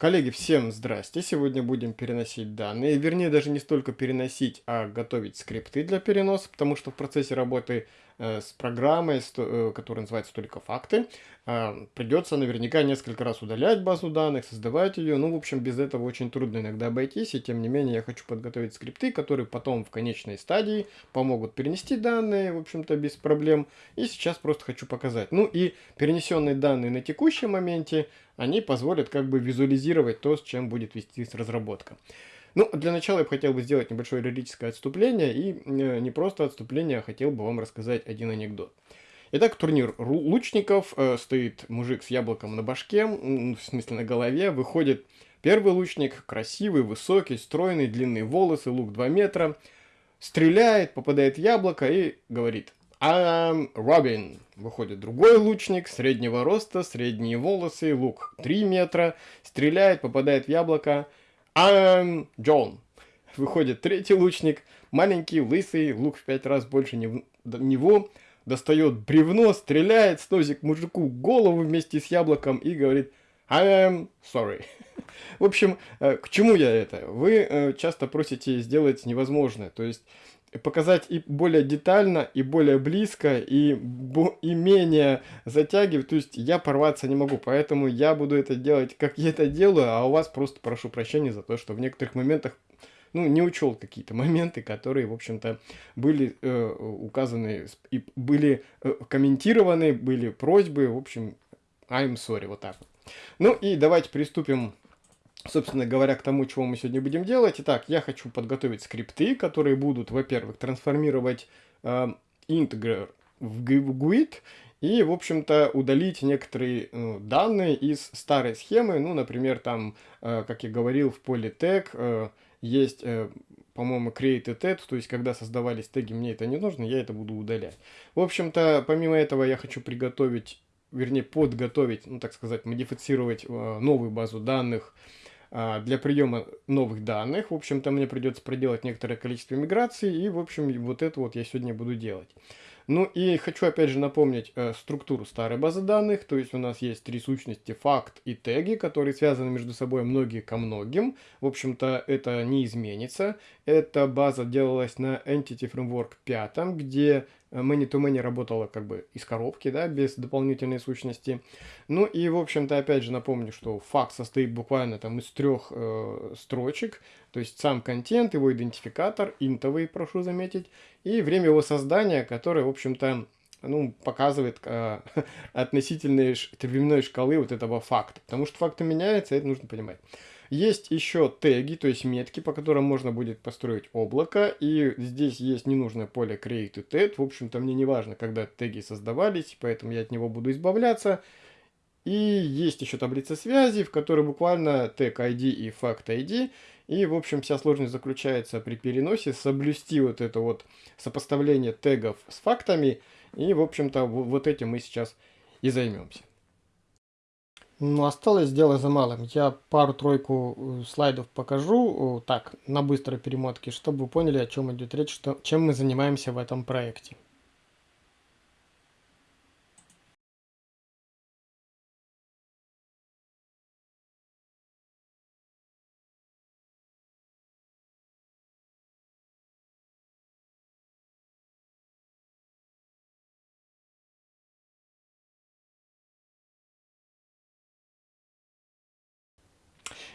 Коллеги, всем здрасте! Сегодня будем переносить данные, вернее даже не столько переносить, а готовить скрипты для переноса, потому что в процессе работы э, с программой, с, э, которая называется только факты, э, придется наверняка несколько раз удалять базу данных, создавать ее, ну в общем без этого очень трудно иногда обойтись, и тем не менее я хочу подготовить скрипты, которые потом в конечной стадии помогут перенести данные, в общем-то без проблем, и сейчас просто хочу показать. Ну и перенесенные данные на текущем моменте, они позволят как бы визуализировать то, с чем будет вестись разработка. Ну, для начала я бы хотел бы сделать небольшое лирическое отступление, и э, не просто отступление, а хотел бы вам рассказать один анекдот. Итак, турнир лучников, э, стоит мужик с яблоком на башке, в смысле на голове, выходит первый лучник, красивый, высокий, стройный, длинные волосы, лук 2 метра, стреляет, попадает в яблоко и говорит I'm Робин. Выходит другой лучник, среднего роста, средние волосы, лук 3 метра, стреляет, попадает в яблоко. I'm Джон. Выходит третий лучник, маленький, лысый, лук в 5 раз больше него, достает бревно, стреляет, сносит мужику голову вместе с яблоком и говорит I'm sorry. В общем, э, к чему я это? Вы э, часто просите сделать невозможное, то есть показать и более детально, и более близко, и, и менее затягивать. То есть я порваться не могу, поэтому я буду это делать, как я это делаю, а у вас просто прошу прощения за то, что в некоторых моментах ну, не учел какие-то моменты, которые, в общем-то, были э, указаны и были э, комментированы, были просьбы, в общем, I'm sorry, вот так вот. Ну и давайте приступим собственно говоря, к тому, чего мы сегодня будем делать. Итак, я хочу подготовить скрипты, которые будут, во-первых, трансформировать э, интегр в GUID и, в общем-то, удалить некоторые э, данные из старой схемы. Ну, например, там, э, как я говорил, в поле tag э, есть, э, по-моему, create tag, то есть, когда создавались теги, мне это не нужно, я это буду удалять. В общем-то, помимо этого, я хочу приготовить, вернее, подготовить, ну, так сказать, модифицировать э, новую базу данных, для приема новых данных. В общем-то, мне придется проделать некоторое количество миграций, и, в общем, вот это вот я сегодня буду делать. Ну и хочу опять же напомнить э, структуру старой базы данных, то есть у нас есть три сущности факт и теги, которые связаны между собой многие ко многим. В общем-то это не изменится. Эта база делалась на Entity Framework 5, где many-to-many -many работала как бы из коробки, да, без дополнительной сущности. Ну и, в общем-то, опять же напомню, что факт состоит буквально там из трех э, строчек, то есть сам контент, его идентификатор, интовый, прошу заметить, и время его создания, которое, в общем-то, ну, показывает э, относительной временной шкалы вот этого факта. Потому что факты меняются, это нужно понимать. Есть еще теги, то есть метки, по которым можно будет построить облако. И здесь есть ненужное поле create tag. В общем-то, мне не важно, когда теги создавались, поэтому я от него буду избавляться. И есть еще таблица связи, в которой буквально тег ID и факт ID. И, в общем, вся сложность заключается при переносе соблюсти вот это вот сопоставление тегов с фактами. И, в общем-то, вот этим мы сейчас и займемся. Ну, осталось дело за малым. Я пару-тройку э, слайдов покажу, э, так, на быстрой перемотке, чтобы вы поняли, о чем идет речь, что, чем мы занимаемся в этом проекте.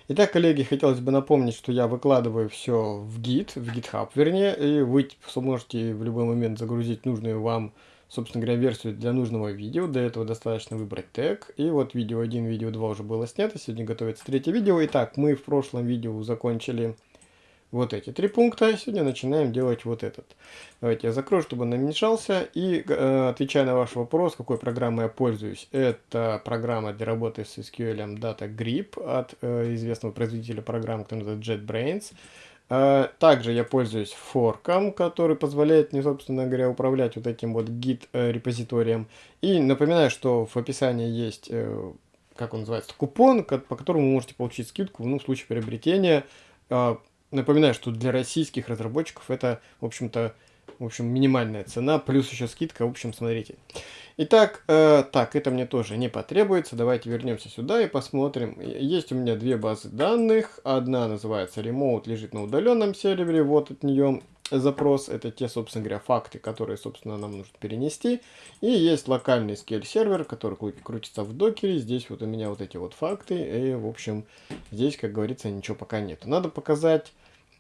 Итак, коллеги, хотелось бы напомнить, что я выкладываю все в Git, в GitHub, вернее, и вы сможете в любой момент загрузить нужную вам, собственно говоря, версию для нужного видео. Для этого достаточно выбрать тег. И вот видео 1, видео 2 уже было снято, сегодня готовится третье видео. Итак, мы в прошлом видео закончили вот эти три пункта. Сегодня начинаем делать вот этот. Давайте я закрою, чтобы он намешался. И э, отвечая на ваш вопрос, какой программой я пользуюсь. Это программа для работы с SQL Data Grip от э, известного производителя программ, который называется JetBrains. Э, также я пользуюсь форком, который позволяет мне, собственно говоря, управлять вот этим вот git э. И напоминаю, что в описании есть, э, как он называется, купон, по которому вы можете получить скидку ну, в случае приобретения Напоминаю, что для российских разработчиков это, в общем-то, В общем, минимальная цена, плюс еще скидка. В общем, смотрите. Итак, э, так, это мне тоже не потребуется. Давайте вернемся сюда и посмотрим. Есть у меня две базы данных. Одна называется Remote, лежит на удаленном сервере. Вот от нее запрос. Это те, собственно говоря, факты, которые, собственно, нам нужно перенести. И есть локальный scale сервер, который крутится в докере. Здесь вот у меня вот эти вот факты. И, в общем, здесь, как говорится, ничего пока нет. Надо показать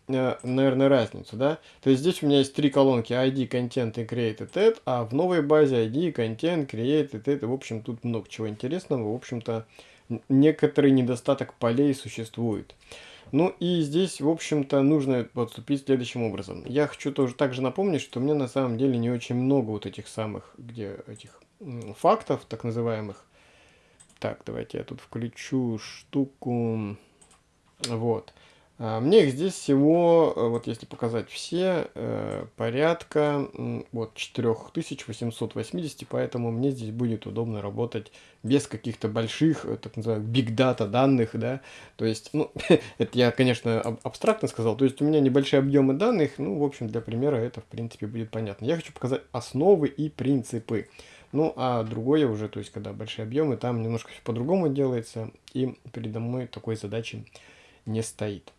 Э, наверное, разницу, да? То есть здесь у меня есть три колонки ID, Content и Created Add, а в новой базе ID, Content, Created Add, в общем, тут много чего интересного, в общем-то, некоторый недостаток полей существует. Ну и здесь, в общем-то, нужно подступить следующим образом. Я хочу тоже также напомнить, что меня на самом деле не очень много вот этих самых, где этих фактов, так называемых. Так, давайте я тут включу штуку. Вот. А, мне их здесь всего, э, вот если показать все, э, порядка вот 4880, поэтому мне здесь будет удобно работать без каких-то больших, э, так называемых, big data данных, да, то есть, ну, это я, конечно, абстрактно сказал, то есть у меня небольшие объемы данных, ну, в общем, для примера это, в принципе, будет понятно. Я хочу показать основы и принципы. Ну, а другое уже, то есть, когда большие объемы, там немножко все по-другому делается, и передо мной такой задачи не стоит.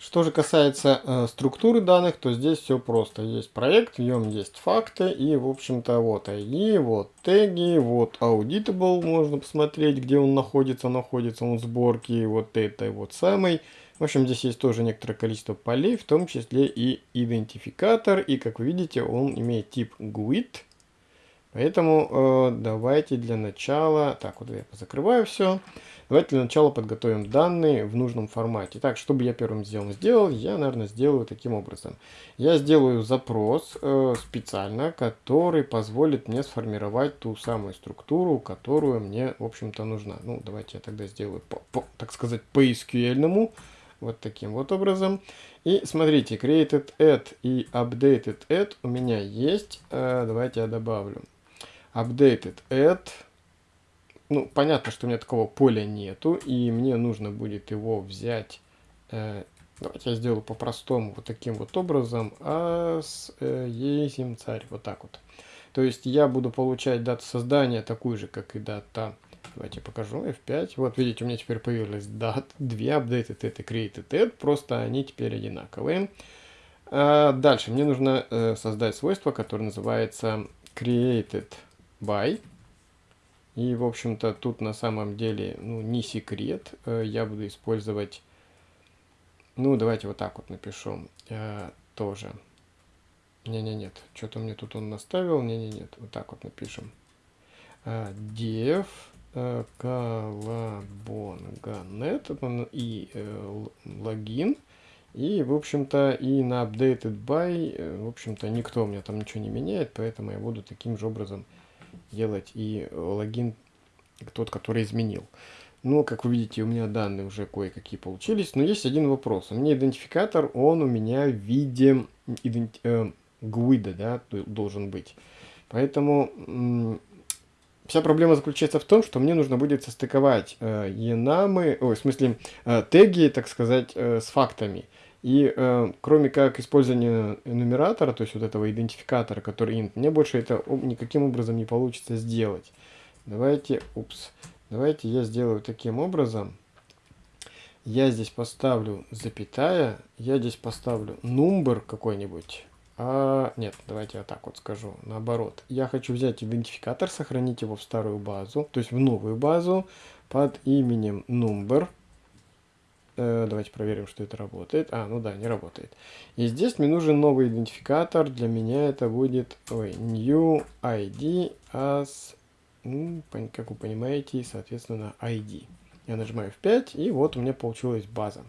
Что же касается э, структуры данных, то здесь все просто. Есть проект, в нем есть факты, и, в общем-то, вот ID, вот теги, вот auditable, можно посмотреть, где он находится, находится он в сборке, вот это вот самый. В общем, здесь есть тоже некоторое количество полей, в том числе и идентификатор, и, как вы видите, он имеет тип GUID. Поэтому э, давайте для начала, так, вот я закрываю все. Давайте для начала подготовим данные в нужном формате. Так, чтобы я первым сделал, сделал, я, наверное, сделаю таким образом. Я сделаю запрос э, специально, который позволит мне сформировать ту самую структуру, которую мне, в общем-то, нужна. Ну, давайте я тогда сделаю, по, по, так сказать, по SQL-ному. Вот таким вот образом. И смотрите, created add и updated add у меня есть. Э, давайте я добавлю. Updated add ну, понятно, что у меня такого поля нету, и мне нужно будет его взять. Э, давайте я сделаю по-простому, вот таким вот образом. А с э, есим царь, вот так вот. То есть я буду получать дату создания такую же, как и дата. Давайте покажу F5. Вот видите, у меня теперь появилась дата, две updated это created add, просто они теперь одинаковые. А дальше мне нужно э, создать свойство, которое называется created by. И, в общем-то, тут на самом деле, ну, не секрет. Э, я буду использовать, ну, давайте вот так вот напишу э, тоже. Не-не-нет, что-то мне тут он наставил. Не-не-нет, вот так вот напишем. Э, def э, и э, логин. И, в общем-то, и на updated by, э, в общем-то, никто у меня там ничего не меняет, поэтому я буду таким же образом делать и логин тот, который изменил. Ну, как вы видите, у меня данные уже кое-какие получились. Но есть один вопрос. У меня идентификатор, он у меня в виде иденти э, гуида, да, должен быть. Поэтому вся проблема заключается в том, что мне нужно будет состыковать э, енамы, ой, в смысле, э, теги, так сказать, э, с фактами. И э, кроме как использования нумератора, то есть вот этого идентификатора, который int, мне больше это никаким образом не получится сделать. Давайте, упс, давайте я сделаю таким образом. Я здесь поставлю запятая, я здесь поставлю number какой-нибудь. А, нет, давайте я так вот скажу, наоборот. Я хочу взять идентификатор, сохранить его в старую базу, то есть в новую базу под именем number. Э, давайте проверим, что это работает. А, ну да, не работает. И здесь мне нужен новый идентификатор. Для меня это будет ой, new ID as, ну, как вы понимаете, соответственно, ID. Я нажимаю F5, и вот у меня получилась база.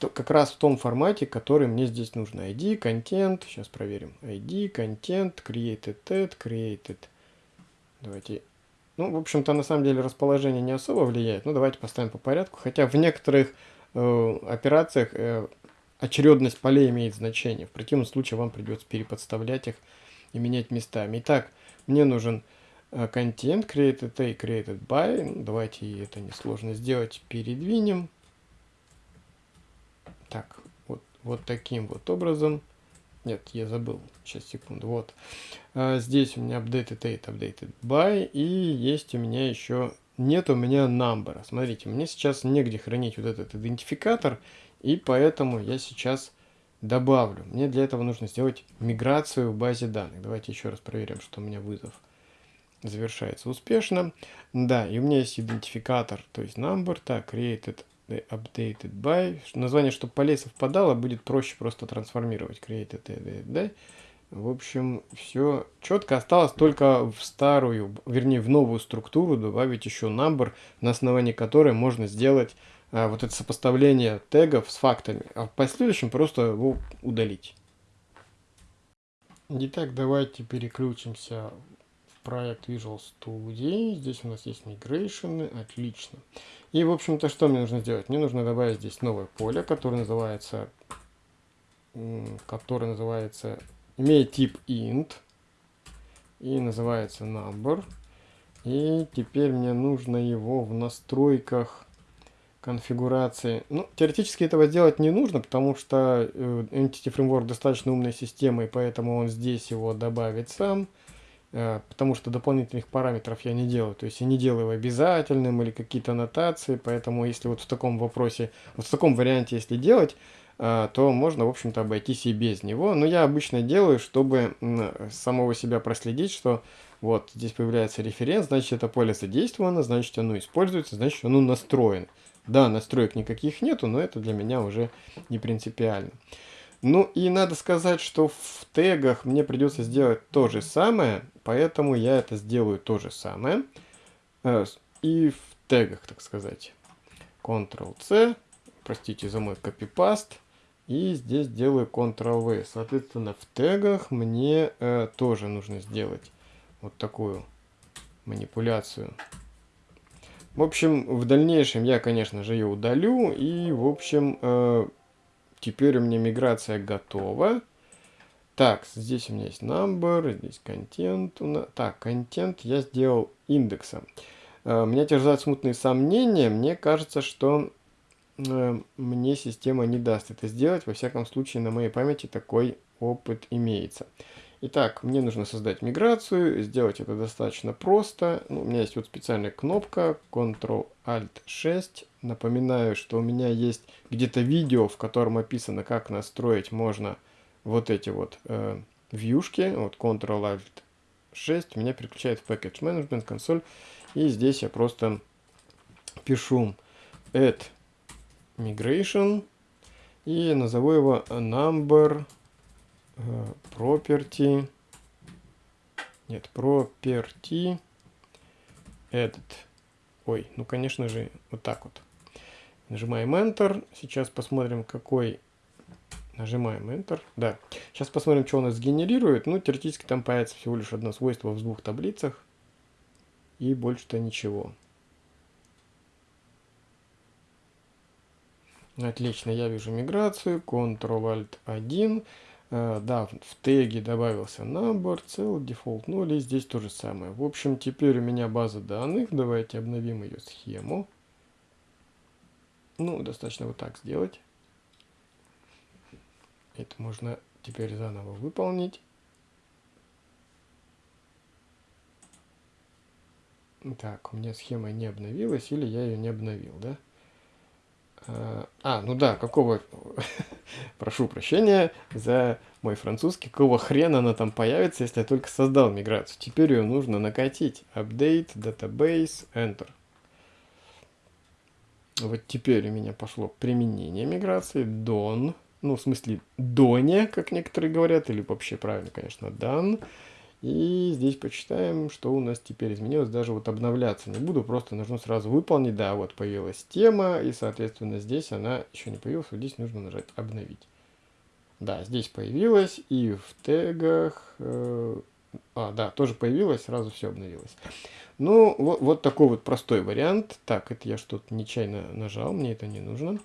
То, как раз в том формате, который мне здесь нужен. ID, контент, сейчас проверим. ID, контент, created add, created. Давайте ну, в общем-то, на самом деле расположение не особо влияет. Ну, давайте поставим по порядку. Хотя в некоторых операциях э, очередность полей имеет значение. В противном случае вам придется переподставлять их и менять местами. Итак, мне нужен э, контент created a created by. Давайте это несложно сделать. Передвинем. Так, вот, вот таким вот образом. Нет, я забыл. Сейчас, секунду. Вот. А, здесь у меня updated date, updated by. И есть у меня еще... Нет у меня number. Смотрите, мне сейчас негде хранить вот этот идентификатор. И поэтому я сейчас добавлю. Мне для этого нужно сделать миграцию в базе данных. Давайте еще раз проверим, что у меня вызов завершается успешно. Да, и у меня есть идентификатор, то есть number. Так, created updated by. Название, чтобы полей совпадало, будет проще просто трансформировать. Created updated by. В общем, все четко. Осталось только в старую, вернее, в новую структуру добавить еще number, на основании которой можно сделать а, вот это сопоставление тегов с фактами. А в последующем просто его удалить. Итак, давайте переключимся проект Visual Studio. Здесь у нас есть мигрейшены. Отлично. И, в общем-то, что мне нужно сделать? Мне нужно добавить здесь новое поле, которое называется, которое называется, имеет тип int и называется number. И теперь мне нужно его в настройках конфигурации. Ну, теоретически этого сделать не нужно, потому что э, Entity Framework достаточно умная система, и поэтому он здесь его добавит сам. Э, потому что дополнительных параметров я не делаю. То есть я не делаю обязательным или какие-то аннотации, поэтому если вот в таком вопросе, вот в таком варианте если делать, то можно, в общем-то, обойтись и без него. Но я обычно делаю, чтобы самого себя проследить, что вот здесь появляется референс, значит это поле задействовано, значит оно используется, значит оно настроено. Да, настроек никаких нету, но это для меня уже не принципиально. Ну и надо сказать, что в тегах мне придется сделать то же самое, поэтому я это сделаю то же самое. Э, и в тегах, так сказать. Ctrl-C, простите за мой копипаст. И здесь делаю Ctrl-V. Соответственно, в тегах мне э, тоже нужно сделать вот такую манипуляцию. В общем, в дальнейшем я, конечно же, ее удалю. И, в общем, э, Теперь у меня миграция готова. Так, здесь у меня есть number, здесь контент. Так, контент я сделал индексом. Uh, меня терзают смутные сомнения. Мне кажется, что мне система не даст это сделать. Во всяком случае, на моей памяти такой опыт имеется. Итак, мне нужно создать миграцию, сделать это достаточно просто. Ну, у меня есть вот специальная кнопка Ctrl-Alt-6. Напоминаю, что у меня есть где-то видео, в котором описано, как настроить можно вот эти вот э, вьюшки. Вот Ctrl-Alt-6 меня переключает в Package Management консоль. И здесь я просто пишу add migration и назову его number Э, property, нет, property edit. Ой, ну, конечно же, вот так вот. Нажимаем Enter. Сейчас посмотрим, какой... Нажимаем Enter. Да. Сейчас посмотрим, что у нас генерирует. Ну, теоретически там появится всего лишь одно свойство в двух таблицах. И больше-то ничего. Отлично, я вижу миграцию. Ctrl-Alt-1. Uh, да, в теге добавился набор, цел, дефолт 0, и здесь то же самое. В общем, теперь у меня база данных. Давайте обновим ее схему. Ну, достаточно вот так сделать. Это можно теперь заново выполнить. Так, у меня схема не обновилась, или я ее не обновил, да? А, а, ну да, какого... Прошу прощения за мой французский. Какого хрена она там появится, если я только создал миграцию? Теперь ее нужно накатить. Update, database, enter. Вот теперь у меня пошло применение миграции. Don. Ну, в смысле, доне, как некоторые говорят. Или вообще правильно, конечно, done. И здесь почитаем, что у нас теперь изменилось. Даже вот обновляться не буду, просто нужно сразу выполнить. Да, вот появилась тема, и, соответственно, здесь она еще не появилась. Вот здесь нужно нажать «Обновить». Да, здесь появилась, и в тегах... Э, а, да, тоже появилась, сразу все обновилось. Ну, вот, вот такой вот простой вариант. Так, это я что-то нечаянно нажал, мне это не нужно.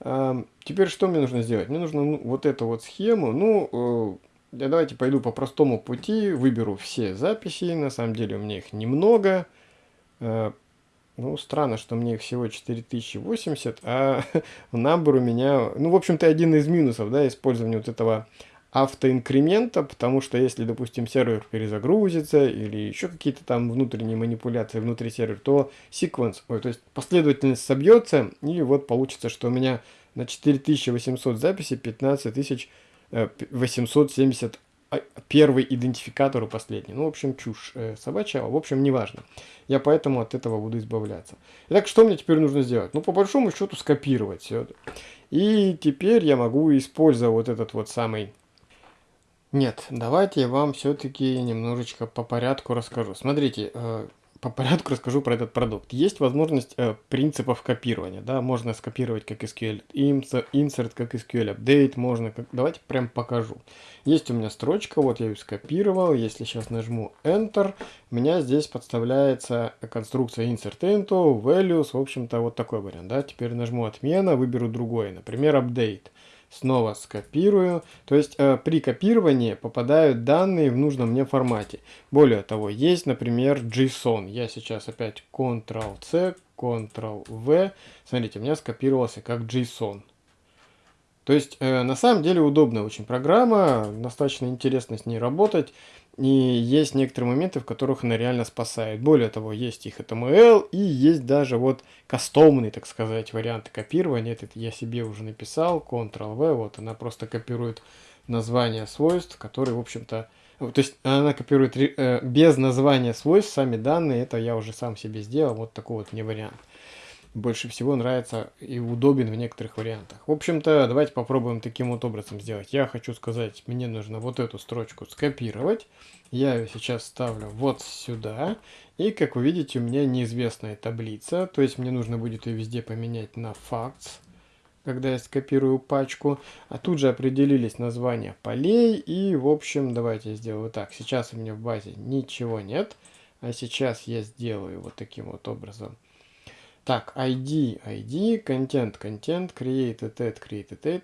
А, теперь что мне нужно сделать? Мне нужно ну, вот эту вот схему, ну... Э, я давайте пойду по простому пути, выберу все записи, на самом деле у меня их немного. Э, ну, странно, что мне их всего 4080, а в набор у меня... Ну, в общем-то, один из минусов, да, использования вот этого автоинкремента, потому что если, допустим, сервер перезагрузится или еще какие-то там внутренние манипуляции внутри сервера, то sequence, ой, то есть последовательность собьется, и вот получится, что у меня на 4800 записей 15000 Э, 870 а, первый идентификатор у последний. Ну, в общем, чушь э, собачья, в общем, неважно. Я поэтому от этого буду избавляться. Итак, что мне теперь нужно сделать? Ну, по большому счету, скопировать все. И теперь я могу использовать вот этот вот самый... Нет, давайте я вам все-таки немножечко по порядку расскажу. Смотрите, э, по порядку расскажу про этот продукт. Есть возможность э, принципов копирования. Да? Можно скопировать как SQL insert, как SQL update. Можно, как... давайте прям покажу. Есть у меня строчка, вот я ее скопировал. Если сейчас нажму Enter, у меня здесь подставляется конструкция insert into, values. В общем-то, вот такой вариант. Да? Теперь нажму отмена, выберу другой, например, update снова скопирую. То есть э, при копировании попадают данные в нужном мне формате. Более того, есть, например, JSON. Я сейчас опять Ctrl-C, Ctrl-V. Смотрите, у меня скопировался как JSON. То есть, э, на самом деле, удобная очень программа, достаточно интересно с ней работать. И есть некоторые моменты, в которых она реально спасает. Более того, есть их HTML и есть даже вот кастомный, так сказать, вариант копирования. Этот я себе уже написал, Ctrl-V, вот она просто копирует название свойств, которые, в общем-то, то есть она копирует э, без названия свойств сами данные, это я уже сам себе сделал, вот такой вот мне вариант больше всего нравится и удобен в некоторых вариантах. В общем-то, давайте попробуем таким вот образом сделать. Я хочу сказать, мне нужно вот эту строчку скопировать. Я ее сейчас ставлю вот сюда. И, как вы видите, у меня неизвестная таблица. То есть мне нужно будет ее везде поменять на facts, когда я скопирую пачку. А тут же определились названия полей. И, в общем, давайте я сделаю так. Сейчас у меня в базе ничего нет. А сейчас я сделаю вот таким вот образом. Так, ID, ID, content, content, created at, created at,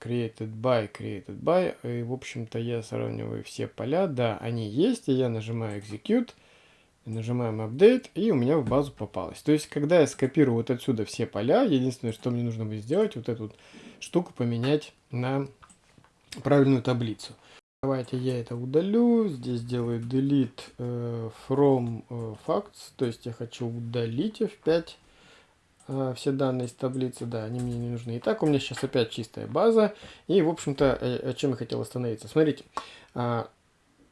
created by, created by. И, в общем-то, я сравниваю все поля. Да, они есть, и я нажимаю execute, нажимаем update, и у меня в базу попалось. То есть, когда я скопирую вот отсюда все поля, единственное, что мне нужно будет сделать, вот эту штуку поменять на правильную таблицу. Давайте я это удалю. Здесь делаю delete uh, from uh, facts. То есть я хочу удалить F5. А, все данные из таблицы, да, они мне не нужны. Итак, у меня сейчас опять чистая база. И, в общем-то, э, о чем я хотел остановиться. Смотрите, а,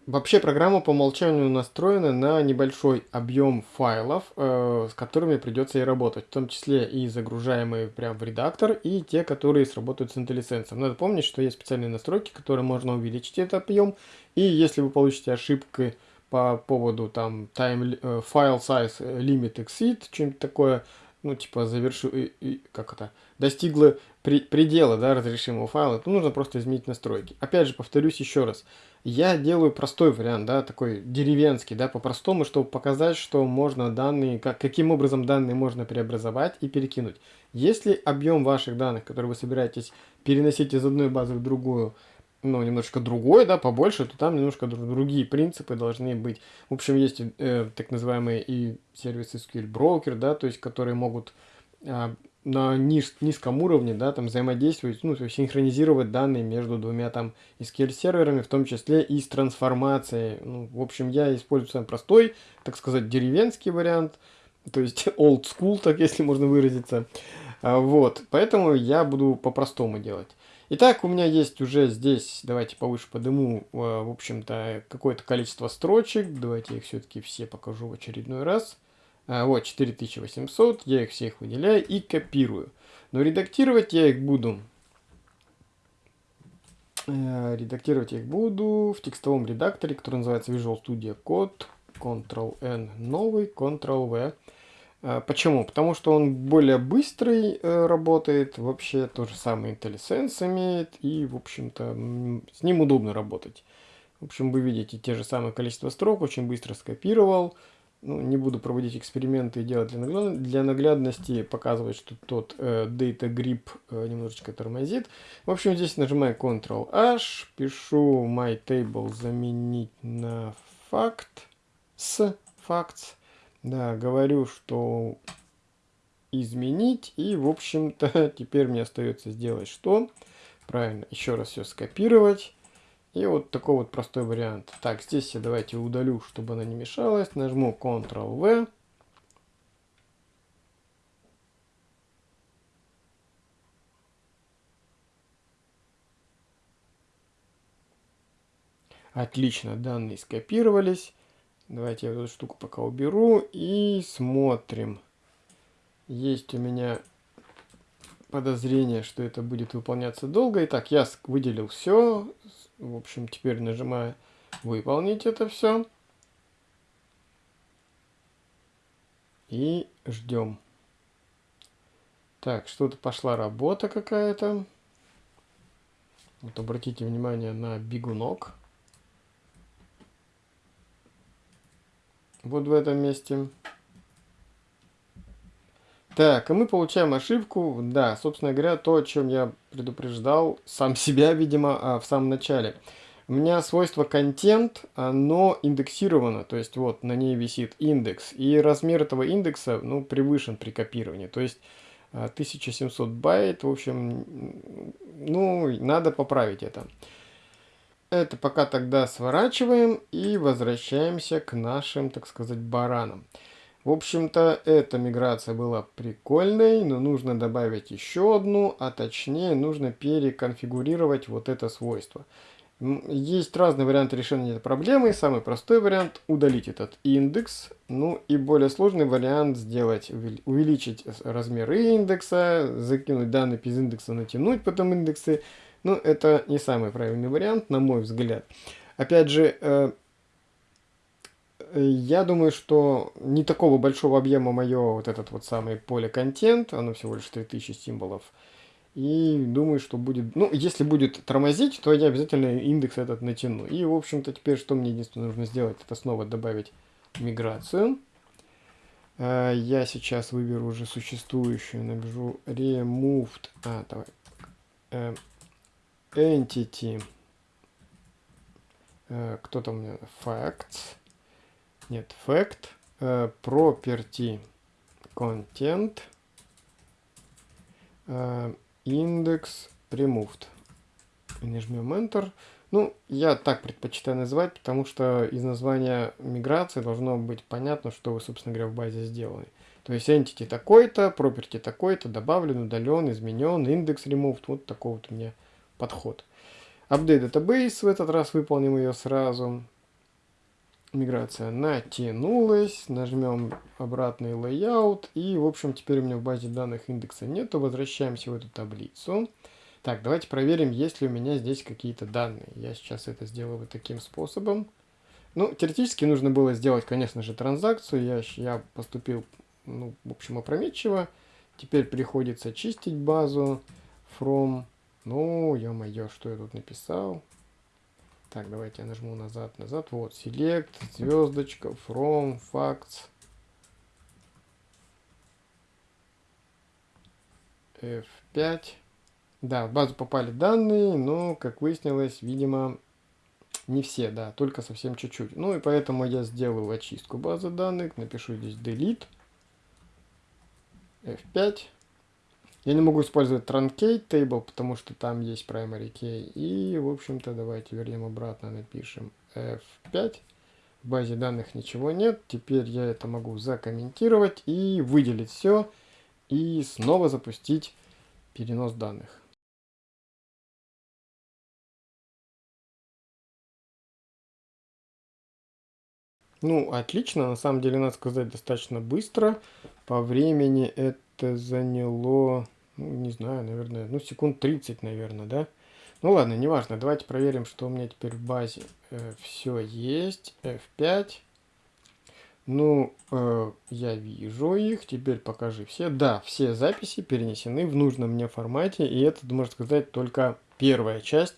вообще программа по умолчанию настроена на небольшой объем файлов, э, с которыми придется и работать. В том числе и загружаемые прямо в редактор, и те, которые сработают с IntelliSense. Надо помнить, что есть специальные настройки, которые можно увеличить этот объем. И если вы получите ошибки по поводу там time, э, file size limit exceed, что-нибудь такое, ну, типа, завершу, и, и, как это, достигла при, предела, да, разрешимого файла, то нужно просто изменить настройки. Опять же, повторюсь еще раз, я делаю простой вариант, да, такой деревенский, да, по-простому, чтобы показать, что можно данные, как, каким образом данные можно преобразовать и перекинуть. Если объем ваших данных, которые вы собираетесь переносить из одной базы в другую, ну, немножко другой, да, побольше, то там немножко другие принципы должны быть. В общем, есть э, так называемые и сервисы SQL Broker, да, то есть, которые могут э, на низ, низком уровне, да, там взаимодействовать, ну, то есть синхронизировать данные между двумя там SQL серверами, в том числе и с трансформацией. Ну, в общем, я использую самый простой, так сказать, деревенский вариант, то есть old school, так если можно выразиться. А, вот, поэтому я буду по-простому делать. Итак, у меня есть уже здесь, давайте повыше подыму, э, в общем-то, какое-то количество строчек. Давайте я их все-таки все покажу в очередной раз. А, вот, 4800, я их всех выделяю и копирую. Но редактировать я их буду... Э, редактировать я их буду в текстовом редакторе, который называется Visual Studio Code. Ctrl-N новый, Ctrl-V. А, почему? Потому что он более быстрый э, работает, вообще то же самое IntelliSense имеет, и, в общем-то, с ним удобно работать. В общем, вы видите те же самое количество строк, очень быстро скопировал. Ну, не буду проводить эксперименты и делать для, нагляд... для наглядности, показывать, что тот э, data grip э, немножечко тормозит. В общем, здесь нажимаю Ctrl-H, пишу my table заменить на факт с facts. Да, говорю, что изменить. И, в общем-то, теперь мне остается сделать что? Правильно, еще раз все скопировать. И вот такой вот простой вариант. Так, здесь я давайте удалю, чтобы она не мешалась. Нажму Ctrl-V. Отлично, данные скопировались. Давайте я эту штуку пока уберу и смотрим. Есть у меня подозрение, что это будет выполняться долго. Итак, я выделил все. В общем, теперь нажимаю выполнить это все. И ждем. Так, что-то пошла работа какая-то. Вот обратите внимание на бегунок. Вот в этом месте. Так, и мы получаем ошибку. Да, собственно говоря, то, о чем я предупреждал сам себя, видимо, а, в самом начале. У меня свойство контент, оно индексировано, то есть вот на ней висит индекс, и размер этого индекса, ну, превышен при копировании, то есть 1700 а, байт, в общем, ну, надо поправить это. Это пока тогда сворачиваем и возвращаемся к нашим, так сказать, баранам. В общем-то, эта миграция была прикольной, но нужно добавить еще одну, а точнее нужно переконфигурировать вот это свойство. Есть разные варианты решения этой проблемы. Самый простой вариант удалить этот индекс. Ну и более сложный вариант сделать, увеличить размеры индекса, закинуть данные без индекса, натянуть потом индексы. Ну, это не самый правильный вариант, на мой взгляд. Опять же, э, я думаю, что не такого большого объема мое вот этот вот самый поле контент, оно всего лишь 3000 символов. И думаю, что будет, ну, если будет тормозить, то я обязательно индекс этот натяну. И, в общем-то, теперь что мне единственное нужно сделать, это снова добавить миграцию. Э, я сейчас выберу уже существующую, набежу removed, а, давай, э, entity, э, кто там у меня, facts, нет, fact, э, property, content, э, index removed. И нажмем Enter. Ну, я так предпочитаю называть, потому что из названия миграции должно быть понятно, что вы, собственно говоря, в базе сделали. То есть entity такой-то, property такой-то, добавлен, удален, изменен, индекс removed. Вот такой вот у меня подход. Update database, в этот раз выполним ее сразу. Миграция натянулась. Нажмем обратный layout. И, в общем, теперь у меня в базе данных индекса нету. Возвращаемся в эту таблицу. Так, давайте проверим, есть ли у меня здесь какие-то данные. Я сейчас это сделаю вот таким способом. Ну, теоретически нужно было сделать, конечно же, транзакцию. Я, я поступил, ну, в общем, опрометчиво. Теперь приходится чистить базу from ну, ё-моё, что я тут написал? Так, давайте я нажму назад, назад. Вот, select, звездочка, from, facts. F5. Да, в базу попали данные, но, как выяснилось, видимо, не все, да, только совсем чуть-чуть. Ну и поэтому я сделаю очистку базы данных, напишу здесь delete. F5. Я не могу использовать truncate table, потому что там есть primary key. И, в общем-то, давайте вернем обратно, напишем F5. В базе данных ничего нет. Теперь я это могу закомментировать и выделить все. И снова запустить перенос данных. Ну, отлично. На самом деле, надо сказать, достаточно быстро. По времени это заняло ну, не знаю, наверное, ну, секунд 30, наверное, да? Ну, ладно, неважно. Давайте проверим, что у меня теперь в базе э, все есть. F5. Ну, э, я вижу их. Теперь покажи все. Да, все записи перенесены в нужном мне формате. И это, можно сказать, только первая часть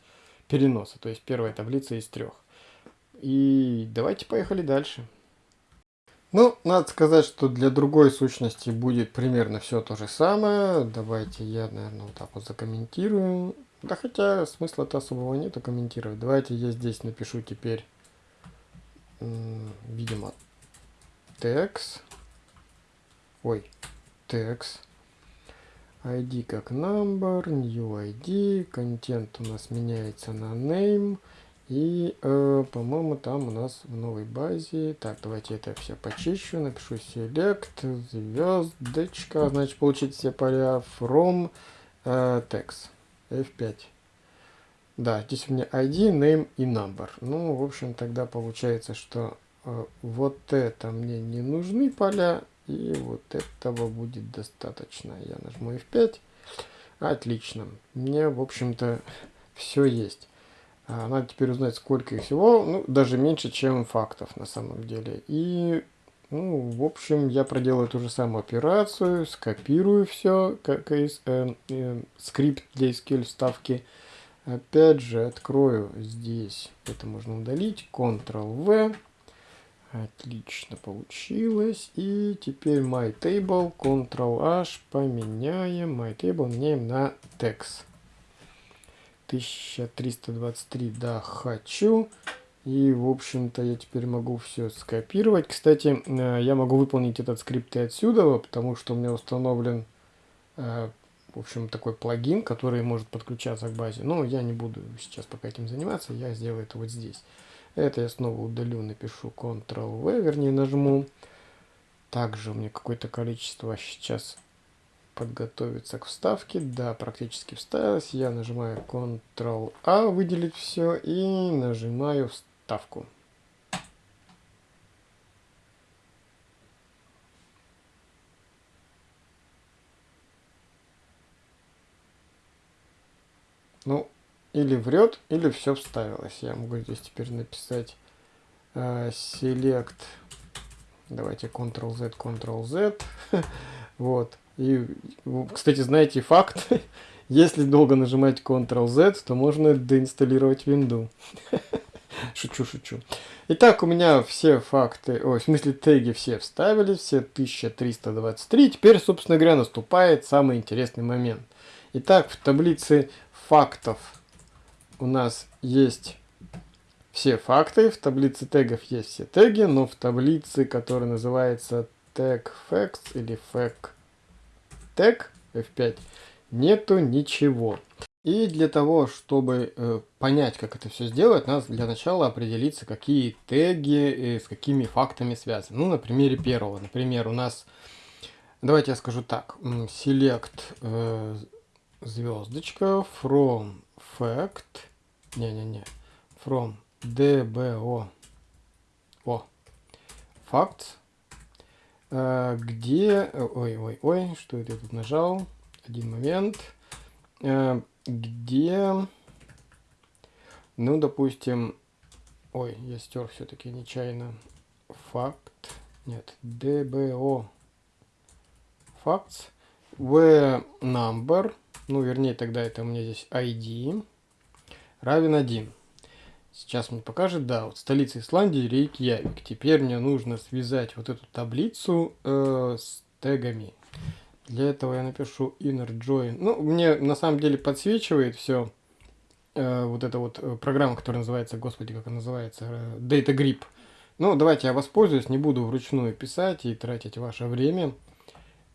переноса. То есть первая таблица из трех. И давайте поехали дальше. Ну, надо сказать, что для другой сущности будет примерно все то же самое. Давайте я, наверное, вот так вот закомментирую. Да хотя смысла-то особого нету комментировать. Давайте я здесь напишу теперь, видимо, text. Ой, text. ID как number, new ID, контент у нас меняется на name. И, э, по-моему, там у нас в новой базе... Так, давайте это все почищу. Напишу select, звездочка. Значит, получить все поля from э, text. F5. Да, здесь у меня ID, name и number. Ну, в общем, тогда получается, что э, вот это мне не нужны поля. И вот этого будет достаточно. Я нажму F5. Отлично. Мне, в общем-то, все есть. А, надо теперь узнать, сколько их всего. Ну, даже меньше, чем фактов на самом деле. И, ну, в общем, я проделаю ту же самую операцию, скопирую все, как из э, э, скрипт для SQL вставки. Опять же, открою здесь, это можно удалить, Ctrl-V. Отлично получилось. И теперь MyTable, Ctrl-H, поменяем. MyTable меняем на text. 1323, да, хочу. И, в общем-то, я теперь могу все скопировать. Кстати, э, я могу выполнить этот скрипт и отсюда, потому что у меня установлен, э, в общем, такой плагин, который может подключаться к базе. Но я не буду сейчас пока этим заниматься, я сделаю это вот здесь. Это я снова удалю, напишу Ctrl-V, вернее, нажму. Также у меня какое-то количество сейчас подготовиться к вставке. Да, практически вставилась. Я нажимаю Ctrl-A, выделить все, и нажимаю вставку. Ну, или врет, или все вставилось. Я могу здесь теперь написать э, select. Давайте Ctrl-Z, Ctrl-Z. вот. И, кстати, знаете факт, если долго нажимать Ctrl-Z, то можно деинсталлировать винду. шучу, шучу. Итак, у меня все факты, ой, в смысле теги все вставили, все 1323. Теперь, собственно говоря, наступает самый интересный момент. Итак, в таблице фактов у нас есть все факты, в таблице тегов есть все теги, но в таблице, которая называется tag facts или fact тег F5 нету ничего. И для того, чтобы э, понять, как это все сделать, надо для начала определиться, какие теги э, с какими фактами связаны. Ну, на примере первого. Например, у нас, давайте я скажу так, select э, звездочка from fact, не-не-не, from dbo, о, facts, где... Ой-ой-ой, что это я тут нажал? Один момент. А, где... Ну, допустим... Ой, я стер все-таки нечаянно. Факт. Нет, DBO. Facts. В number. Ну, вернее, тогда это у меня здесь ID. Равен 1. Сейчас мне покажет, да, вот столица Исландии, Рейкьявик. Теперь мне нужно связать вот эту таблицу э, с тегами. Для этого я напишу inner join. Ну, мне на самом деле подсвечивает все. Э, вот эта вот э, программа, которая называется, господи, как она называется, э, Data Grip. Ну, давайте я воспользуюсь, не буду вручную писать и тратить ваше время.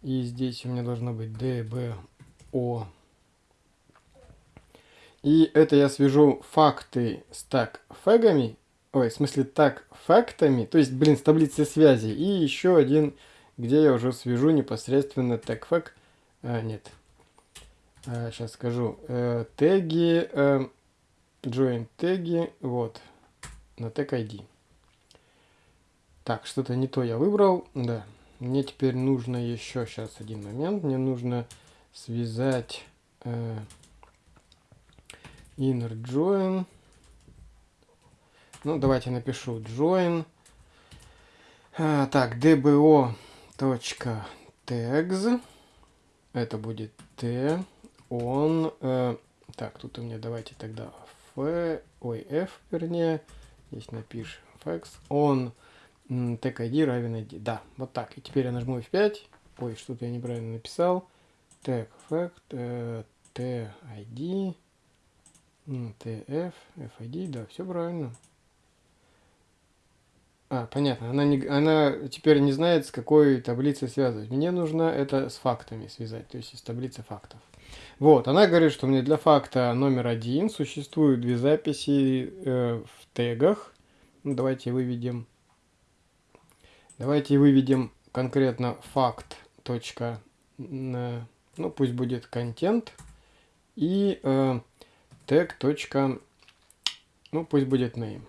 И здесь у меня должно быть DBO и это я свяжу факты с так фэгами, ой, в смысле так фактами, то есть, блин, с таблицей связи. И еще один, где я уже свяжу непосредственно так фэг, а, нет, а, сейчас скажу, э, теги, э, join теги, вот, на тег ID. Так, что-то не то я выбрал, да. Мне теперь нужно еще, сейчас один момент, мне нужно связать... Э, inner join. Ну, давайте напишу join. А, так, dbo точка tags. Это будет t on. Э, так, тут у меня давайте тогда f, ой, f, вернее. Здесь напишем fax. On tag ID равен ID. Да, вот так. И теперь я нажму F5. Ой, что-то я неправильно написал. Tag fact, э, t ID TF, FID, да, все правильно. А, понятно. Она, не, она теперь не знает, с какой таблицей связывать. Мне нужно это с фактами связать, то есть из таблицы фактов. Вот, она говорит, что мне для факта номер один существуют две записи э, в тегах. Ну, давайте выведем. Давайте выведем конкретно факт. Точка, ну, пусть будет контент. И э, тег. Ну, пусть будет name.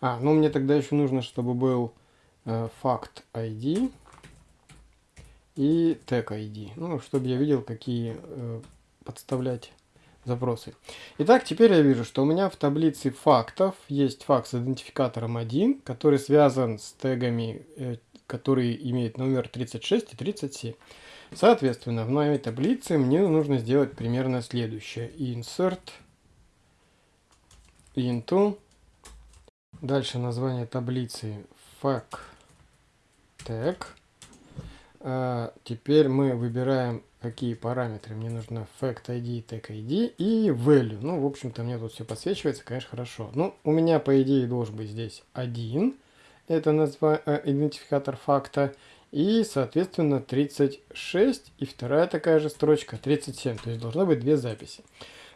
А, ну мне тогда еще нужно, чтобы был э, факт ID и тег ID. Ну, чтобы я видел, какие э, подставлять запросы. Итак, теперь я вижу, что у меня в таблице фактов есть факт с идентификатором 1, который связан с тегами, э, которые имеют номер 36 и 37. Соответственно, в моей таблице мне нужно сделать примерно следующее. Insert into Дальше название таблицы fact tag. А, теперь мы выбираем, какие параметры. Мне нужно fact ID, tag ID и value. Ну, в общем-то, мне тут все подсвечивается, конечно, хорошо. Ну, у меня, по идее, должен быть здесь один. Это назва... Э, идентификатор факта. И, соответственно, 36. И вторая такая же строчка 37. То есть должно быть две записи.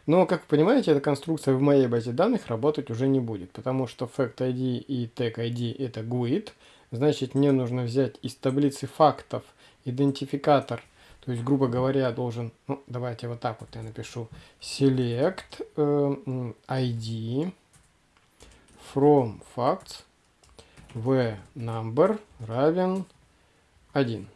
Но, как вы понимаете, эта конструкция в моей базе данных работать уже не будет, потому что FactID и TagID это GUID. Значит, мне нужно взять из таблицы фактов идентификатор, то есть, грубо говоря, должен, ну, давайте вот так вот я напишу, select э, ID from facts v number равен 1.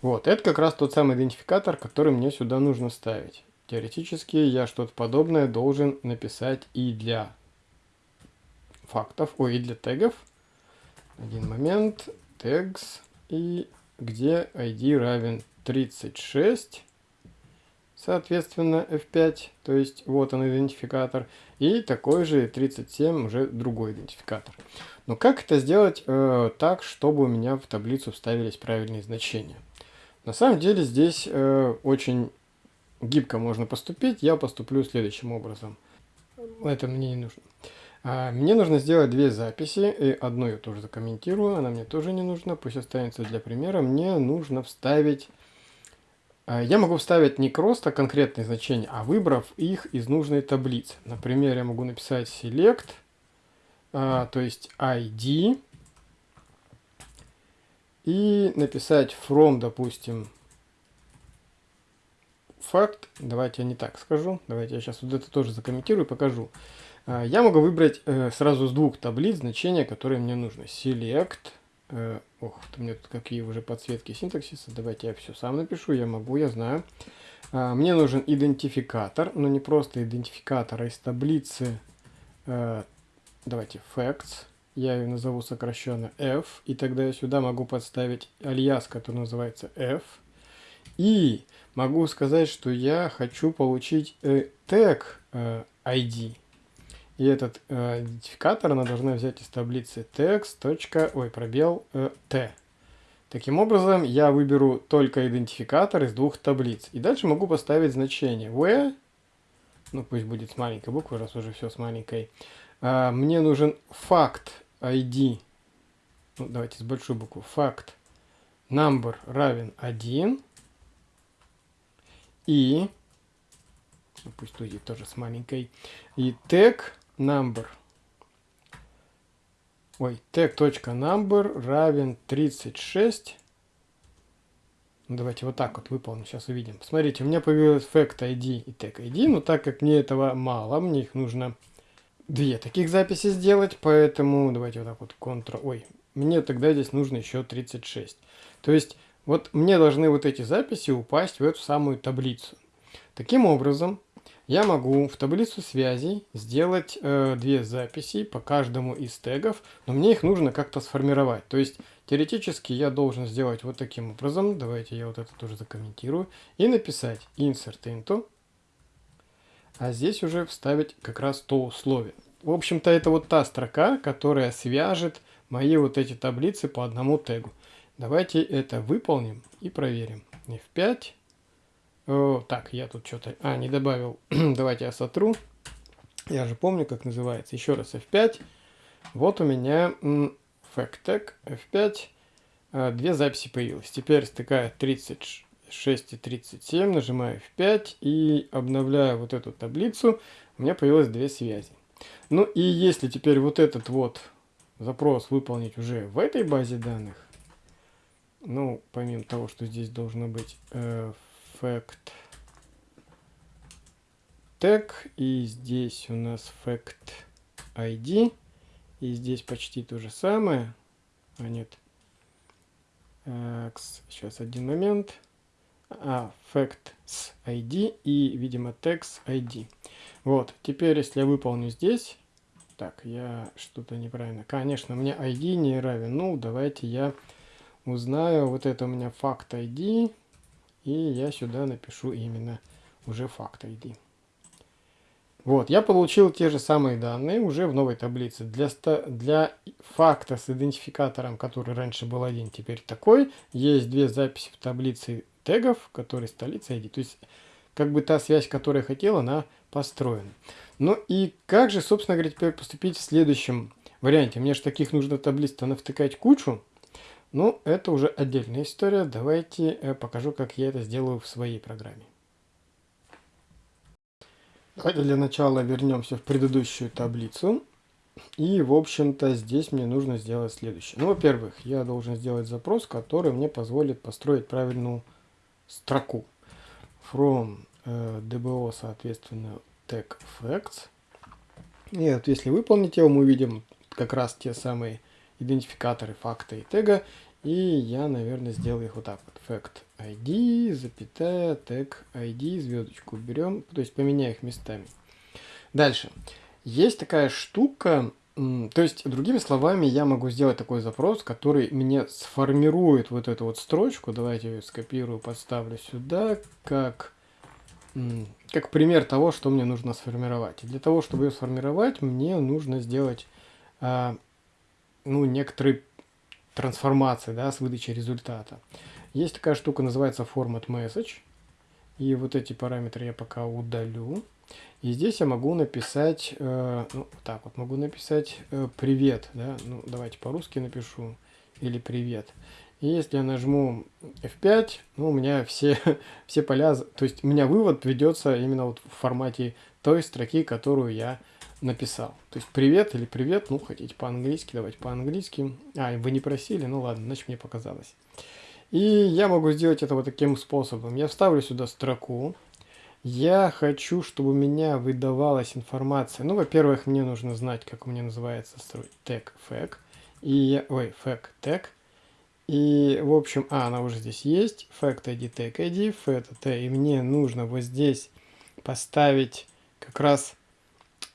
Вот, это как раз тот самый идентификатор, который мне сюда нужно ставить. Теоретически я что-то подобное должен написать и для фактов, ой, и для тегов. Один момент, tags, и где ID равен 36, соответственно F5, то есть вот он идентификатор, и такой же 37 уже другой идентификатор. Но как это сделать э, так, чтобы у меня в таблицу вставились правильные значения? На самом деле здесь э, очень гибко можно поступить, я поступлю следующим образом. Это мне не нужно. А, мне нужно сделать две записи, и одну я тоже закомментирую, она мне тоже не нужна, пусть останется для примера. Мне нужно вставить... А, я могу вставить не просто конкретные значения, а выбрав их из нужной таблицы. Например, я могу написать select, а, то есть ID, и написать from, допустим, факт. Давайте я не так скажу. Давайте я сейчас вот это тоже закомментирую и покажу. А, я могу выбрать э, сразу с двух таблиц значения, которые мне нужны. Select. Э, ох, у меня тут какие уже подсветки синтаксиса. Давайте я все сам напишу. Я могу, я знаю. А, мне нужен идентификатор, но не просто идентификатор, а из таблицы, э, давайте, facts. Я ее назову сокращенно f. И тогда я сюда могу подставить альяс, который называется f. И могу сказать, что я хочу получить э, тег э, ID. И этот э, идентификатор она должна взять из таблицы text. Ой, пробел э, t. Таким образом, я выберу только идентификатор из двух таблиц. И дальше могу поставить значение where, ну пусть будет с маленькой буквы, раз уже все с маленькой. А, мне нужен факт ID, ну, давайте с большой буквы, факт number равен 1. И, ну, пусть будет тоже с маленькой, и tag number, ой, tag.number равен 36. Ну, давайте вот так вот выполним, сейчас увидим. Посмотрите, у меня появилась fact ID и tag ID, но так как мне этого мало, мне их нужно две таких записи сделать, поэтому давайте вот так вот Ctrl, ой, мне тогда здесь нужно еще 36. То есть вот мне должны вот эти записи упасть в эту самую таблицу. Таким образом, я могу в таблицу связей сделать э, две записи по каждому из тегов, но мне их нужно как-то сформировать. То есть, теоретически я должен сделать вот таким образом. Давайте я вот это тоже закомментирую. И написать insert into. А здесь уже вставить как раз то условие. В общем-то, это вот та строка, которая свяжет мои вот эти таблицы по одному тегу. Давайте это выполним и проверим. F5. О, так, я тут что-то... А, не добавил. Давайте я сотру. Я же помню, как называется. Еще раз F5. Вот у меня FactTag F5, а, две записи появилось. Теперь стыкаю 36 и 37, нажимаю F5 и обновляю вот эту таблицу, у меня появилось две связи. Ну и если теперь вот этот вот запрос выполнить уже в этой базе данных, ну, помимо того, что здесь должно быть э, fact tag, и здесь у нас fact ID, и здесь почти то же самое. А нет. Сейчас один момент. А, facts ID и, видимо, text ID. Вот, теперь, если я выполню здесь... Так, я что-то неправильно. Конечно, мне ID не равен. Ну, давайте я узнаю. Вот это у меня факт ID. И я сюда напишу именно уже факт ID. Вот, я получил те же самые данные уже в новой таблице. Для, для факта с идентификатором, который раньше был один, теперь такой, есть две записи в таблице тегов, которые столица ID. То есть, как бы та связь, которую я хотел, она построена. Ну и как же, собственно говоря, теперь поступить в следующем варианте? Мне же таких нужно таблиц-то навтыкать кучу. Ну, это уже отдельная история. Давайте э, покажу, как я это сделаю в своей программе. Давайте для начала вернемся в предыдущую таблицу. И, в общем-то, здесь мне нужно сделать следующее. Ну, во-первых, я должен сделать запрос, который мне позволит построить правильную строку. From э, DBO, соответственно, tag facts. И вот если выполнить его, мы увидим как раз те самые идентификаторы факта и тега. И я, наверное, сделаю их вот так вот. Fact ID, запятая, tag ID, звездочку берем, то есть поменяю их местами. Дальше. Есть такая штука, то есть, другими словами, я могу сделать такой запрос, который мне сформирует вот эту вот строчку. Давайте я ее скопирую, подставлю сюда, как, как пример того, что мне нужно сформировать. И для того, чтобы ее сформировать, мне нужно сделать а, ну, некоторые трансформации да, с выдачей результата. Есть такая штука, называется format message. И вот эти параметры я пока удалю. И здесь я могу написать, э, ну, так вот, могу написать э, привет, да, ну, давайте по-русски напишу, или привет. И если я нажму F5, ну, у меня все, все поля, то есть у меня вывод ведется именно вот в формате той строки, которую я написал. То есть привет или привет, ну, хотите по-английски, давайте по-английски. А, вы не просили, ну ладно, значит мне показалось. И я могу сделать это вот таким способом. Я вставлю сюда строку. Я хочу, чтобы у меня выдавалась информация. Ну, во-первых, мне нужно знать, как у меня называется строй tag fag. И ой, fag tag. И, в общем, а, она уже здесь есть. Fact ID, tag ID, fact t. И мне нужно вот здесь поставить как раз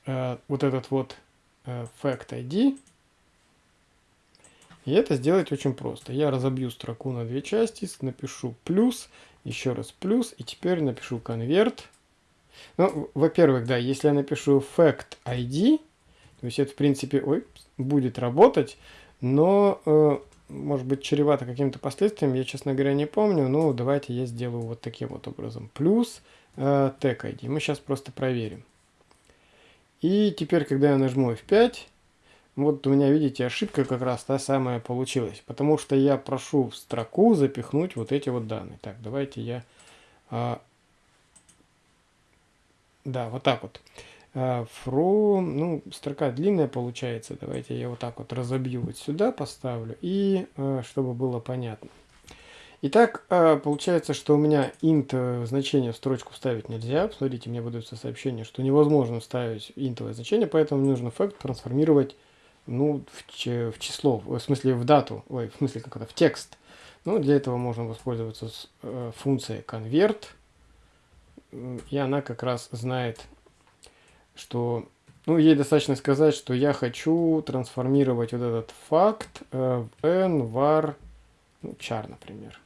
э, вот этот вот э, fact ID. И это сделать очень просто. Я разобью строку на две части, напишу плюс, еще раз плюс, и теперь напишу конверт. Ну, во-первых, да, если я напишу fact ID, то есть это, в принципе, ой, будет работать, но, э, может быть, чревато каким-то последствием, я, честно говоря, не помню, но давайте я сделаю вот таким вот образом. Плюс э, tag ID. Мы сейчас просто проверим. И теперь, когда я нажму F5, вот у меня, видите, ошибка как раз та самая получилась. Потому что я прошу в строку запихнуть вот эти вот данные. Так, давайте я... А, да, вот так вот. А, from, ну, строка длинная получается. Давайте я вот так вот разобью вот сюда, поставлю. И а, чтобы было понятно. Итак, а, получается, что у меня int э, значение в строчку вставить нельзя. Смотрите, мне выдается сообщение, что невозможно вставить интовое значение, поэтому мне нужно fact трансформировать ну, в, в число, в смысле в дату, ой, в смысле как это, в текст. Ну, для этого можно воспользоваться с, э, функцией convert, и она как раз знает, что, ну, ей достаточно сказать, что я хочу трансформировать вот этот факт э, в n var ну, char, например.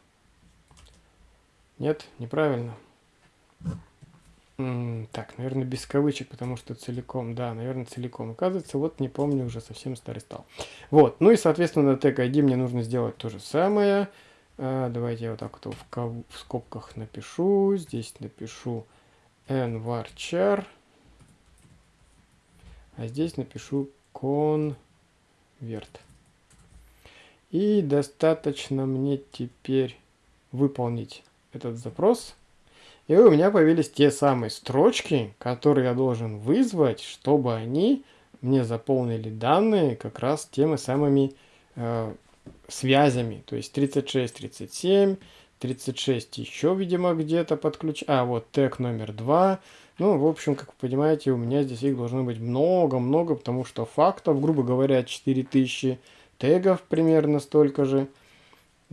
Нет, неправильно. Так, наверное, без кавычек, потому что целиком, да, наверное, целиком. Оказывается, вот не помню, уже совсем старый стал. Вот, ну и, соответственно, на тег ID мне нужно сделать то же самое. А, давайте я вот так вот в, в скобках напишу. Здесь напишу nvarchar. А здесь напишу convert. И достаточно мне теперь выполнить этот запрос. И у меня появились те самые строчки, которые я должен вызвать, чтобы они мне заполнили данные как раз теми самыми э, связями. То есть 36, 37, 36 еще, видимо, где-то подключ... А, вот тег номер 2. Ну, в общем, как вы понимаете, у меня здесь их должно быть много-много, потому что фактов, грубо говоря, 4000, тегов примерно столько же.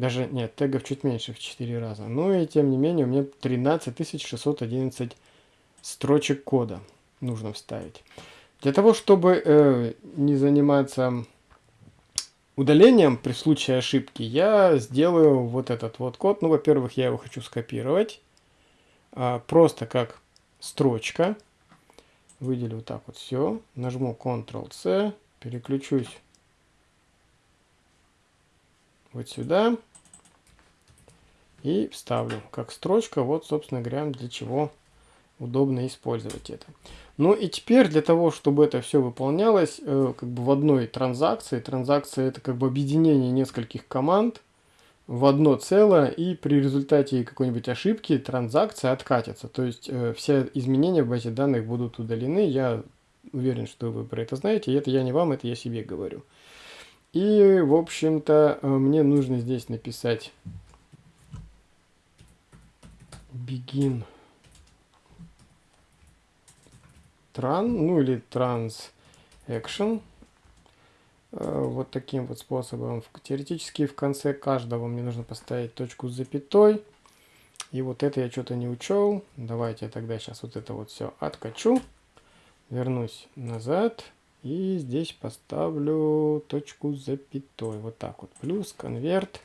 Даже, нет, тегов чуть меньше в 4 раза. Ну и тем не менее, у меня 13611 строчек кода нужно вставить. Для того, чтобы э, не заниматься удалением при случае ошибки, я сделаю вот этот вот код. Ну, во-первых, я его хочу скопировать. А, просто как строчка. Выделю вот так вот все. Нажму Ctrl-C. Переключусь вот сюда. И вставлю как строчка. Вот, собственно говоря, для чего удобно использовать это. Ну и теперь для того, чтобы это все выполнялось э, как бы в одной транзакции. Транзакция это как бы объединение нескольких команд в одно целое, и при результате какой-нибудь ошибки транзакция откатится. То есть э, все изменения в базе данных будут удалены. Я уверен, что вы про это знаете. Это я не вам, это я себе говорю. И, в общем-то, э, мне нужно здесь написать begin tran, ну или transaction. Э, вот таким вот способом. Теоретически в конце каждого мне нужно поставить точку с запятой. И вот это я что-то не учел. Давайте я тогда сейчас вот это вот все откачу. Вернусь назад. И здесь поставлю точку с запятой. Вот так вот. Плюс конверт.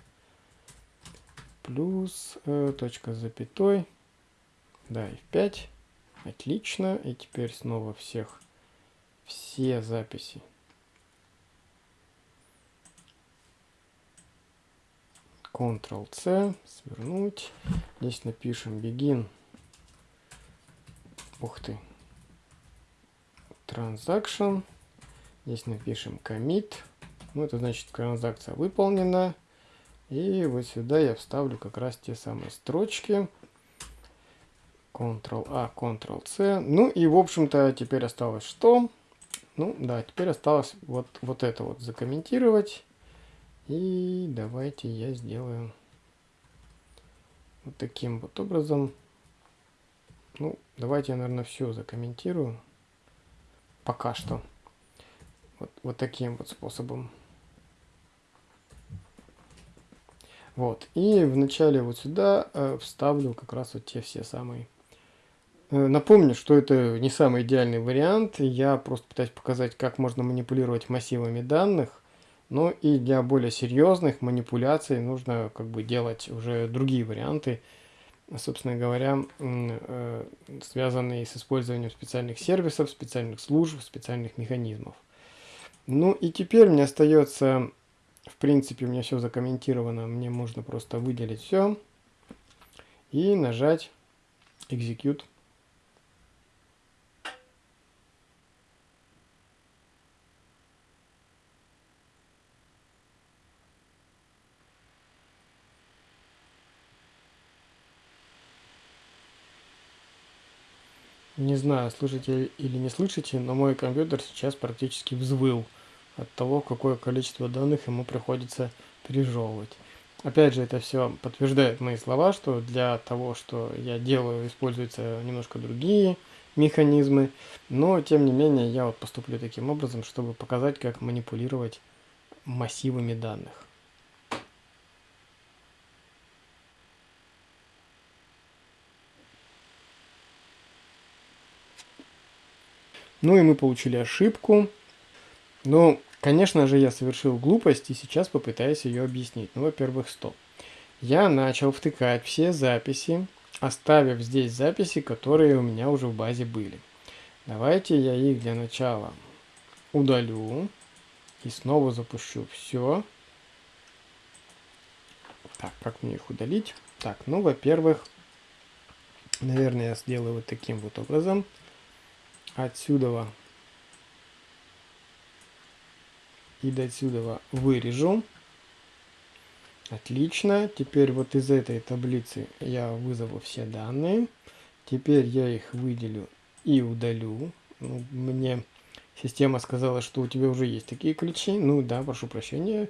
Плюс э, точка запятой. Да, и в 5. Отлично. И теперь снова всех все записи Ctrl-C, свернуть. Здесь напишем begin. Ух ты. Transaction. Здесь напишем commit. Ну, это значит, транзакция выполнена. И вот сюда я вставлю как раз те самые строчки. Ctrl-A, Ctrl-C. Ну и, в общем-то, теперь осталось что? Ну, да, теперь осталось вот, вот это вот закомментировать. И давайте я сделаю вот таким вот образом. Ну, давайте я, наверное, все закомментирую. Пока что. Вот, вот таким вот способом. Вот. И вначале вот сюда э, вставлю как раз вот те все самые. Э, напомню, что это не самый идеальный вариант. Я просто пытаюсь показать, как можно манипулировать массивами данных. Ну и для более серьезных манипуляций нужно как бы делать уже другие варианты, собственно говоря, э, связанные с использованием специальных сервисов, специальных служб, специальных механизмов. Ну и теперь мне остается, в принципе, у меня все закомментировано, мне можно просто выделить все и нажать Execute. Не знаю, слышите или не слышите, но мой компьютер сейчас практически взвыл от того, какое количество данных ему приходится пережевывать. Опять же, это все подтверждает мои слова, что для того, что я делаю, используются немножко другие механизмы, но тем не менее я вот поступлю таким образом, чтобы показать, как манипулировать массивами данных. Ну и мы получили ошибку. Ну, конечно же, я совершил глупость и сейчас попытаюсь ее объяснить. Ну, во-первых, стоп. Я начал втыкать все записи, оставив здесь записи, которые у меня уже в базе были. Давайте я их для начала удалю и снова запущу все. Так, как мне их удалить? Так, ну, во-первых, наверное, я сделаю вот таким вот образом отсюда и до отсюда вырежу. Отлично. Теперь вот из этой таблицы я вызову все данные. Теперь я их выделю и удалю. Ну, мне система сказала, что у тебя уже есть такие ключи. Ну да, прошу прощения.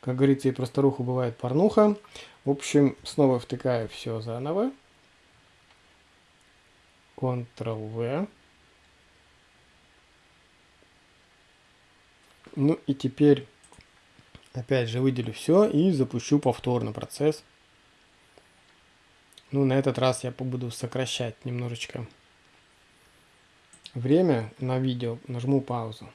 Как говорится, и про старуху бывает порнуха. В общем, снова втыкаю все заново. Ctrl-V. Ну и теперь опять же выделю все и запущу повторно процесс. Ну, на этот раз я буду сокращать немножечко время на видео. Нажму паузу.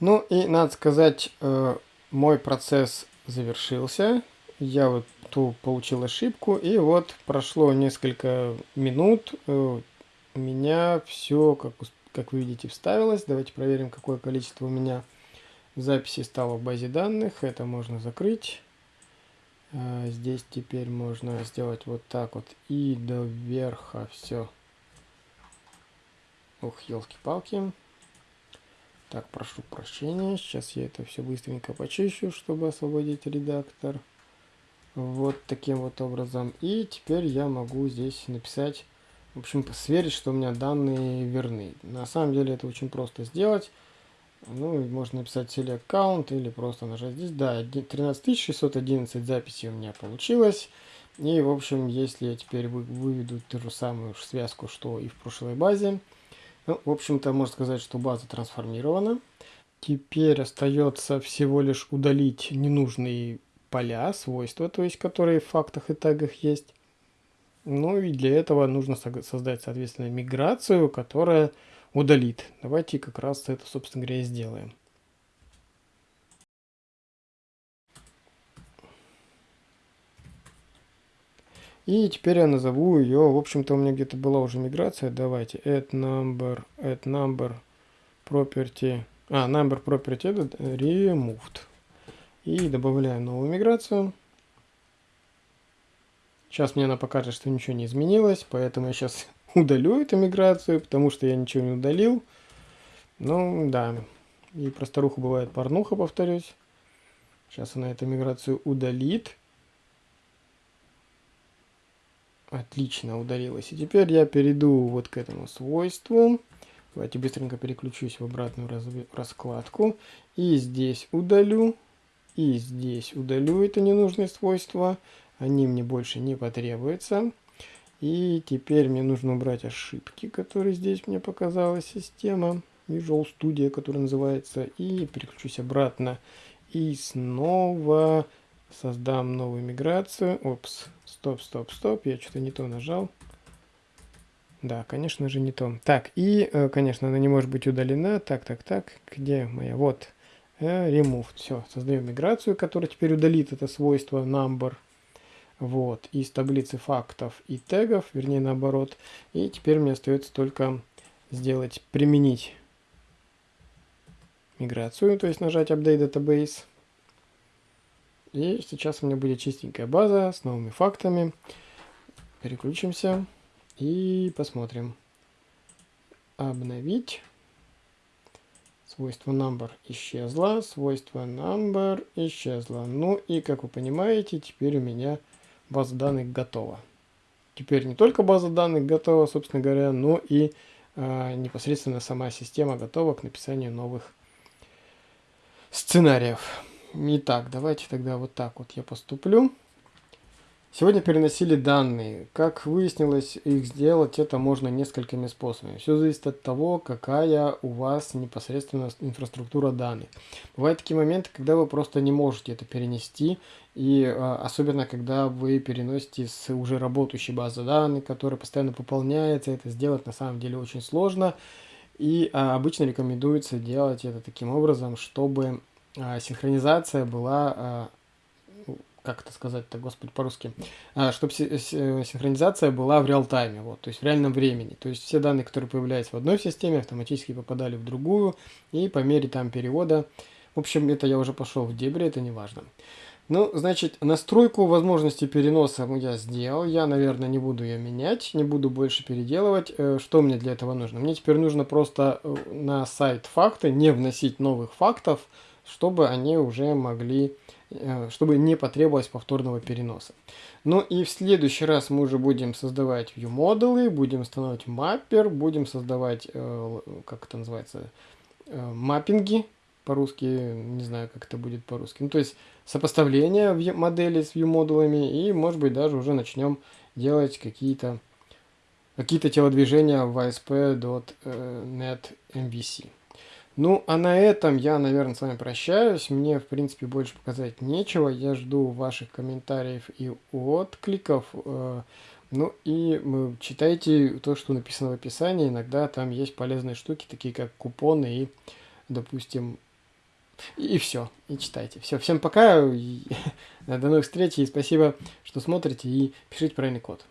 Ну и надо сказать, э, мой процесс завершился. Я вот ту получил ошибку, и вот прошло несколько минут, э, у меня все, как, как вы видите, вставилось. Давайте проверим, какое количество у меня записей стало в базе данных. Это можно закрыть. Э, здесь теперь можно сделать вот так вот и до верха все. Ух, елки-палки. Так, прошу прощения. Сейчас я это все быстренько почищу, чтобы освободить редактор. Вот таким вот образом. И теперь я могу здесь написать, в общем, сверить, что у меня данные верны. На самом деле это очень просто сделать. Ну, можно написать select count или просто нажать здесь. Да, 13611 записей у меня получилось. И, в общем, если я теперь выведу ту же самую связку, что и в прошлой базе, ну, в общем-то, можно сказать, что база трансформирована. Теперь остается всего лишь удалить ненужные поля, свойства, то есть которые в фактах и тегах есть. Ну и для этого нужно создать, соответственно, миграцию, которая удалит. Давайте как раз это, собственно говоря, и сделаем. И теперь я назову ее, в общем-то у меня где-то была уже миграция, давайте, add number, add number property, а, number property это removed. И добавляю новую миграцию. Сейчас мне она покажет, что ничего не изменилось, поэтому я сейчас удалю эту миграцию, потому что я ничего не удалил. Ну, да, и про старуху бывает порнуха, повторюсь. Сейчас она эту миграцию удалит. Отлично, удалилось. И теперь я перейду вот к этому свойству. Давайте быстренько переключусь в обратную раскладку. И здесь удалю. И здесь удалю это ненужные свойства. Они мне больше не потребуются. И теперь мне нужно убрать ошибки, которые здесь мне показала система. Visual Studio, которая называется. И переключусь обратно. И снова Создам новую миграцию. Опс. Стоп, стоп, стоп. Я что-то не то нажал. Да, конечно же не то. Так, и, э, конечно, она не может быть удалена. Так, так, так. Где моя? Вот. Э, remove. Все, создаем миграцию, которая теперь удалит это свойство number. Вот, из таблицы фактов и тегов, вернее наоборот. И теперь мне остается только сделать, применить миграцию, то есть нажать Update Database. И сейчас у меня будет чистенькая база с новыми фактами. Переключимся и посмотрим. Обновить. Свойство number исчезло, свойство number исчезло. Ну и, как вы понимаете, теперь у меня база данных готова. Теперь не только база данных готова, собственно говоря, но и э, непосредственно сама система готова к написанию новых сценариев. Итак, давайте тогда вот так вот я поступлю. Сегодня переносили данные. Как выяснилось, их сделать это можно несколькими способами. Все зависит от того, какая у вас непосредственно инфраструктура данных. Бывают такие моменты, когда вы просто не можете это перенести. И а, особенно, когда вы переносите с уже работающей базы данных, которая постоянно пополняется. Это сделать на самом деле очень сложно. И а, обычно рекомендуется делать это таким образом, чтобы синхронизация была, а, ну, как это сказать-то, господи, по-русски, а, чтобы синхронизация была в реал-тайме, вот, то есть в реальном времени. То есть все данные, которые появлялись в одной системе, автоматически попадали в другую, и по мере там перевода, в общем, это я уже пошел в дебри, это не важно. Ну, значит, настройку возможности переноса я сделал. Я, наверное, не буду ее менять, не буду больше переделывать. Э, что мне для этого нужно? Мне теперь нужно просто э, на сайт факты не вносить новых фактов, чтобы они уже могли, э, чтобы не потребовалось повторного переноса. Ну и в следующий раз мы уже будем создавать view модулы, будем устанавливать маппер, будем создавать, как это называется, маппинги по-русски, не знаю, как это будет по-русски. Ну, то есть сопоставление модели с view-модулями, и, может быть, даже уже начнем делать какие-то какие-то телодвижения в ASP.NET MVC. Ну, а на этом я, наверное, с вами прощаюсь. Мне, в принципе, больше показать нечего. Я жду ваших комментариев и откликов. Э, ну и читайте то, что написано в описании. Иногда там есть полезные штуки, такие как купоны и, допустим, и все, и читайте. Все, всем пока, до новых встреч, и спасибо, что смотрите, и пишите правильный код.